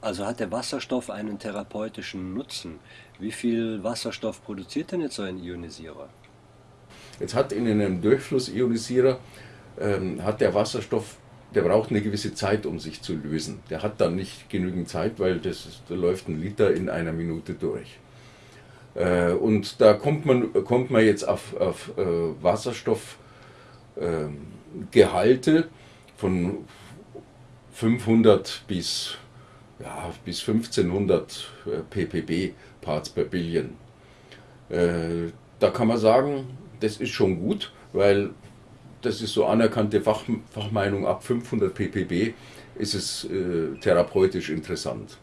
Also hat der Wasserstoff einen therapeutischen Nutzen. Wie viel Wasserstoff produziert denn jetzt so ein Ionisierer? Jetzt hat in einem Durchflussionisierer ähm, hat der Wasserstoff, der braucht eine gewisse Zeit, um sich zu lösen. Der hat dann nicht genügend Zeit, weil das da läuft ein Liter in einer Minute durch. Äh, und da kommt man, kommt man jetzt auf, auf äh, Wasserstoffgehalte äh, von 500 bis, ja, bis 1500 äh, ppb Parts per Billion. Äh, da kann man sagen, das ist schon gut, weil das ist so anerkannte Fach, Fachmeinung, ab 500 ppb ist es äh, therapeutisch interessant.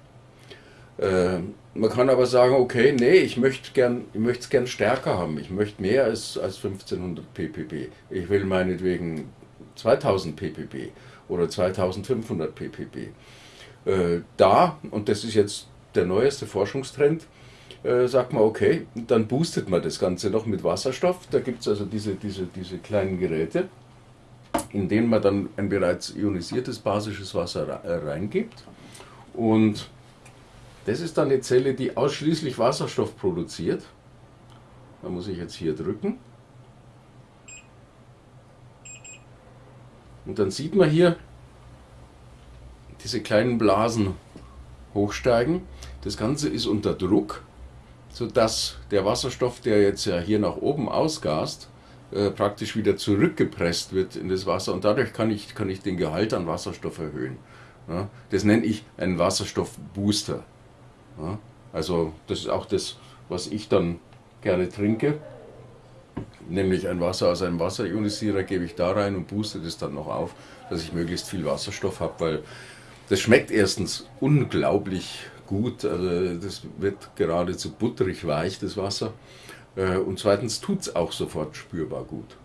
Äh, man kann aber sagen, okay, nee, ich möchte gern, es gern stärker haben, ich möchte mehr als, als 1500 ppb. Ich will meinetwegen 2000 ppb oder 2500 ppb. Äh, da, und das ist jetzt der neueste Forschungstrend, äh, sagt man, okay, dann boostet man das Ganze noch mit Wasserstoff. Da gibt es also diese, diese, diese kleinen Geräte, in denen man dann ein bereits ionisiertes basisches Wasser äh, reingibt. Und das ist dann eine Zelle, die ausschließlich Wasserstoff produziert. Da muss ich jetzt hier drücken. Und dann sieht man hier diese kleinen Blasen hochsteigen. Das Ganze ist unter Druck sodass der Wasserstoff, der jetzt ja hier nach oben ausgast, äh, praktisch wieder zurückgepresst wird in das Wasser und dadurch kann ich, kann ich den Gehalt an Wasserstoff erhöhen. Das nenne ich einen Wasserstoffbooster. Also das ist auch das, was ich dann gerne trinke, nämlich ein Wasser aus einem Wasserionisierer gebe ich da rein und booste das dann noch auf, dass ich möglichst viel Wasserstoff habe, weil das schmeckt erstens unglaublich gut, also das wird geradezu butterig weich, das Wasser. Äh, und zweitens tut es auch sofort spürbar gut.